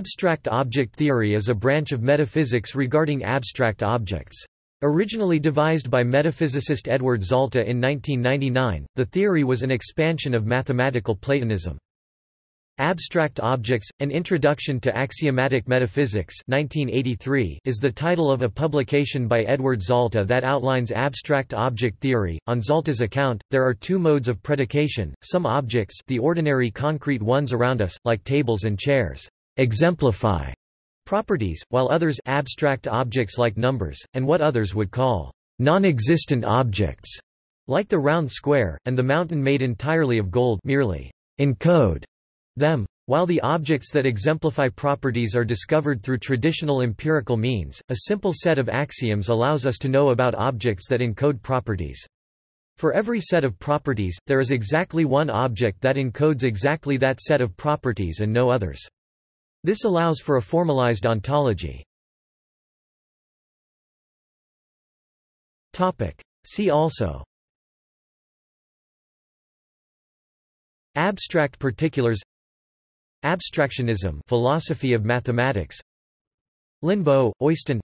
Abstract object theory is a branch of metaphysics regarding abstract objects. Originally devised by metaphysicist Edward Zalta in 1999, the theory was an expansion of mathematical Platonism. Abstract Objects, An Introduction to Axiomatic Metaphysics 1983 is the title of a publication by Edward Zalta that outlines abstract object theory. On Zalta's account, there are two modes of predication, some objects the ordinary concrete ones around us, like tables and chairs, exemplify properties, while others abstract objects like numbers, and what others would call non-existent objects, like the round square, and the mountain made entirely of gold merely encode them. While the objects that exemplify properties are discovered through traditional empirical means, a simple set of axioms allows us to know about objects that encode properties. For every set of properties, there is exactly one object that encodes exactly that set of properties and no others. This allows for a formalized ontology. See also. Abstract particulars. Abstractionism philosophy of mathematics. Linnebo, Øystein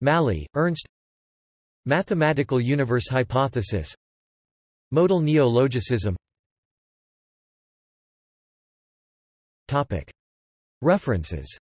Mally, Ernst. Mathematical universe hypothesis. Modal neo-logicism References